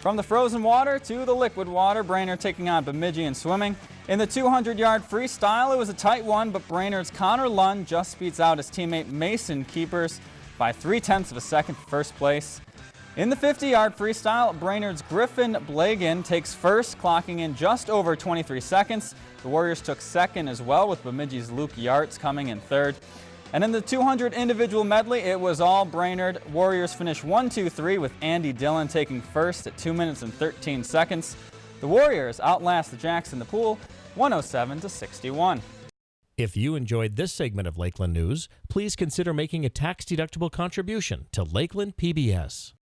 From the frozen water to the liquid water, Brainerd taking on Bemidji in swimming. In the 200-yard freestyle, it was a tight one, but Brainerd's Connor Lund just beats out his teammate Mason Keepers by three-tenths of a second for first place. In the 50-yard freestyle, Brainerd's Griffin Blagan takes first, clocking in just over 23 seconds. The Warriors took second as well, with Bemidji's Luke Yarts coming in third. And in the 200 individual medley, it was all Brainerd. Warriors finished 1-2-3 with Andy Dillon taking first at 2 minutes and 13 seconds. The Warriors outlast the Jacks in the pool 107 to 61. If you enjoyed this segment of Lakeland News, please consider making a tax-deductible contribution to Lakeland PBS.